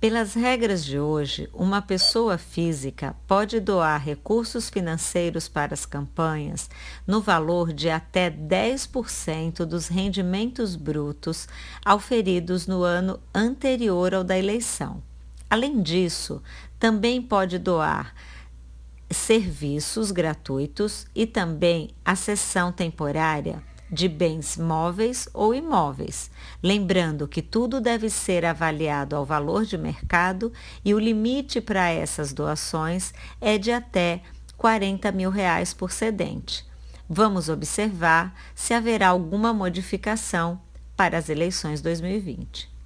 Pelas regras de hoje, uma pessoa física pode doar recursos financeiros para as campanhas no valor de até 10% dos rendimentos brutos auferidos no ano anterior ao da eleição. Além disso, também pode doar serviços gratuitos e também a sessão temporária de bens móveis ou imóveis, lembrando que tudo deve ser avaliado ao valor de mercado e o limite para essas doações é de até 40 mil reais por cedente. Vamos observar se haverá alguma modificação para as eleições 2020.